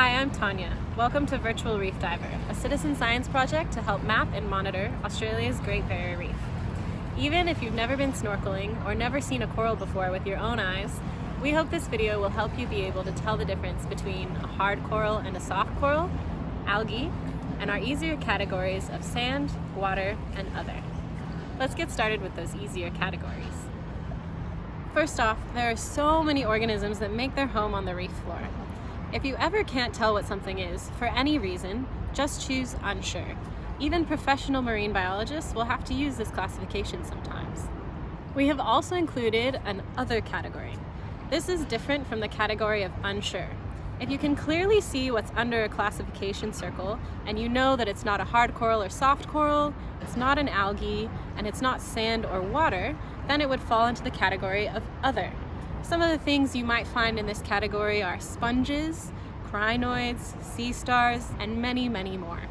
Hi, I'm Tanya. Welcome to Virtual Reef Diver, a citizen science project to help map and monitor Australia's Great Barrier Reef. Even if you've never been snorkeling or never seen a coral before with your own eyes, we hope this video will help you be able to tell the difference between a hard coral and a soft coral, algae, and our easier categories of sand, water, and other. Let's get started with those easier categories. First off, there are so many organisms that make their home on the reef floor. If you ever can't tell what something is, for any reason, just choose unsure. Even professional marine biologists will have to use this classification sometimes. We have also included an other category. This is different from the category of unsure. If you can clearly see what's under a classification circle, and you know that it's not a hard coral or soft coral, it's not an algae, and it's not sand or water, then it would fall into the category of other. Some of the things you might find in this category are sponges, crinoids, sea stars, and many, many more.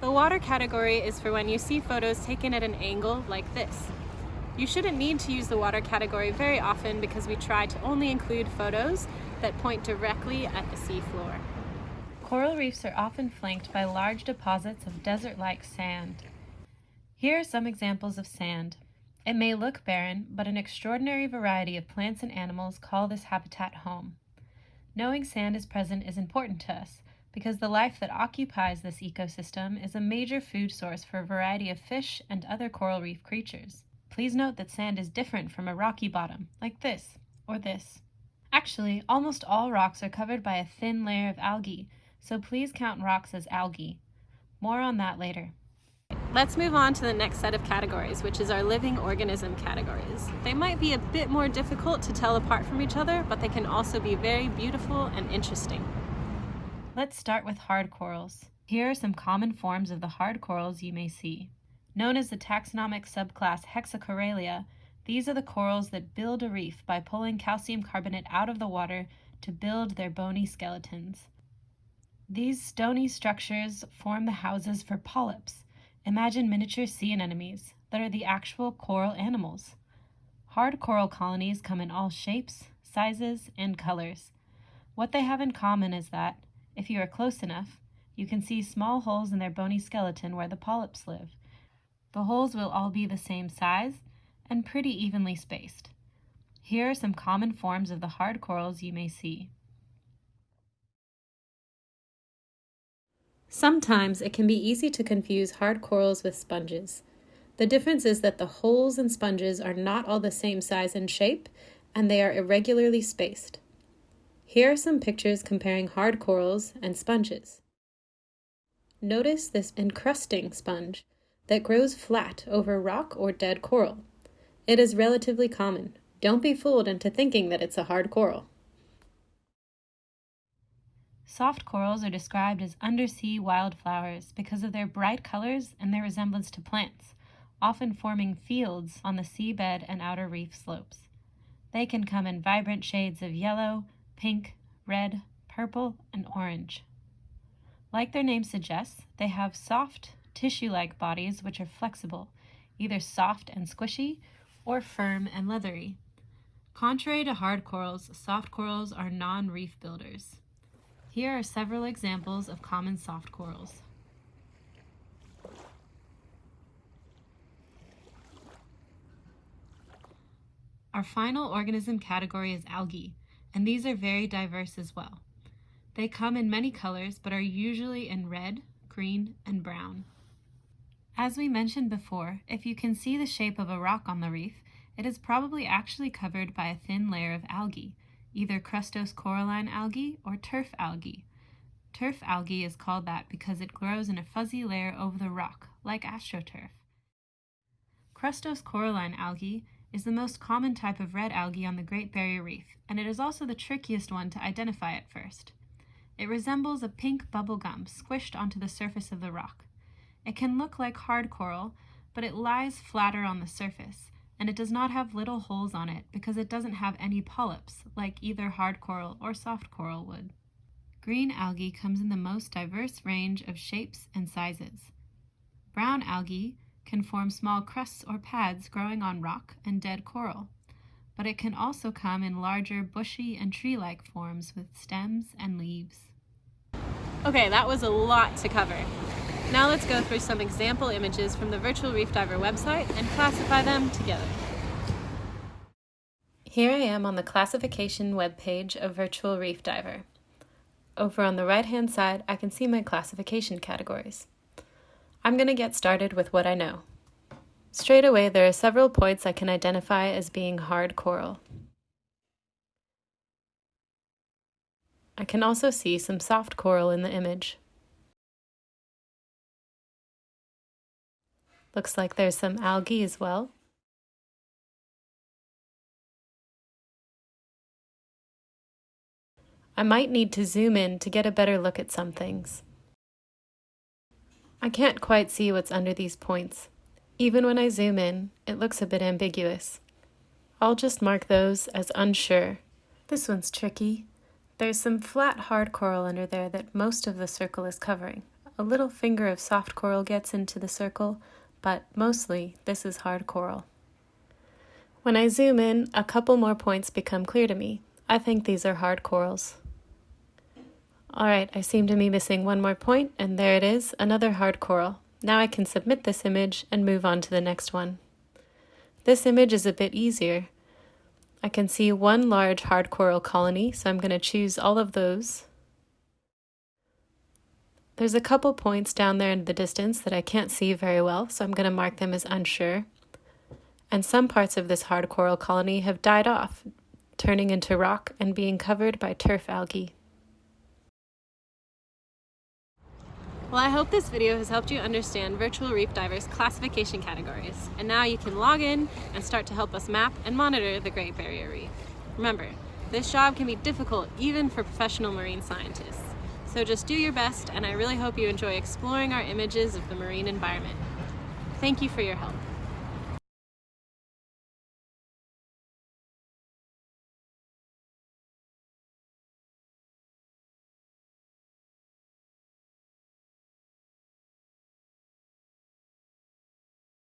The water category is for when you see photos taken at an angle like this. You shouldn't need to use the water category very often because we try to only include photos that point directly at the seafloor. Coral reefs are often flanked by large deposits of desert-like sand. Here are some examples of sand. It may look barren, but an extraordinary variety of plants and animals call this habitat home. Knowing sand is present is important to us because the life that occupies this ecosystem is a major food source for a variety of fish and other coral reef creatures. Please note that sand is different from a rocky bottom, like this or this. Actually, almost all rocks are covered by a thin layer of algae, so please count rocks as algae. More on that later. Let's move on to the next set of categories, which is our living organism categories. They might be a bit more difficult to tell apart from each other, but they can also be very beautiful and interesting. Let's start with hard corals. Here are some common forms of the hard corals you may see. Known as the taxonomic subclass Hexacorallia, these are the corals that build a reef by pulling calcium carbonate out of the water to build their bony skeletons. These stony structures form the houses for polyps, Imagine miniature sea anemones that are the actual coral animals. Hard coral colonies come in all shapes, sizes, and colors. What they have in common is that, if you are close enough, you can see small holes in their bony skeleton where the polyps live. The holes will all be the same size and pretty evenly spaced. Here are some common forms of the hard corals you may see. Sometimes it can be easy to confuse hard corals with sponges. The difference is that the holes in sponges are not all the same size and shape, and they are irregularly spaced. Here are some pictures comparing hard corals and sponges. Notice this encrusting sponge that grows flat over rock or dead coral. It is relatively common. Don't be fooled into thinking that it's a hard coral. Soft corals are described as undersea wildflowers because of their bright colors and their resemblance to plants, often forming fields on the seabed and outer reef slopes. They can come in vibrant shades of yellow, pink, red, purple, and orange. Like their name suggests, they have soft, tissue-like bodies which are flexible, either soft and squishy or firm and leathery. Contrary to hard corals, soft corals are non-reef builders. Here are several examples of common soft corals. Our final organism category is algae, and these are very diverse as well. They come in many colors, but are usually in red, green, and brown. As we mentioned before, if you can see the shape of a rock on the reef, it is probably actually covered by a thin layer of algae, either crustose coralline algae or turf algae. Turf algae is called that because it grows in a fuzzy layer over the rock, like astroturf. Crustose coralline algae is the most common type of red algae on the Great Barrier Reef, and it is also the trickiest one to identify at first. It resembles a pink bubble gum squished onto the surface of the rock. It can look like hard coral, but it lies flatter on the surface, and it does not have little holes on it because it doesn't have any polyps, like either hard coral or soft coral would. Green algae comes in the most diverse range of shapes and sizes. Brown algae can form small crusts or pads growing on rock and dead coral. but it can also come in larger bushy and tree-like forms with stems and leaves. Okay, that was a lot to cover. Now let's go through some example images from the Virtual Reef Diver website and classify them together. Here I am on the classification webpage of Virtual Reef Diver. Over on the right-hand side, I can see my classification categories. I'm going to get started with what I know. Straight away, there are several points I can identify as being hard coral. I can also see some soft coral in the image. Looks like there's some algae as well. I might need to zoom in to get a better look at some things. I can't quite see what's under these points. Even when I zoom in, it looks a bit ambiguous. I'll just mark those as unsure. This one's tricky. There's some flat hard coral under there that most of the circle is covering. A little finger of soft coral gets into the circle, but mostly this is hard coral. When I zoom in, a couple more points become clear to me. I think these are hard corals. Alright, I seem to be missing one more point, and there it is, another hard coral. Now I can submit this image and move on to the next one. This image is a bit easier. I can see one large hard coral colony, so I'm going to choose all of those. There's a couple points down there in the distance that I can't see very well, so I'm going to mark them as unsure. And some parts of this hard coral colony have died off, turning into rock and being covered by turf algae. Well, I hope this video has helped you understand Virtual Reef Divers classification categories, and now you can log in and start to help us map and monitor the Great Barrier Reef. Remember, this job can be difficult even for professional marine scientists, so just do your best, and I really hope you enjoy exploring our images of the marine environment. Thank you for your help.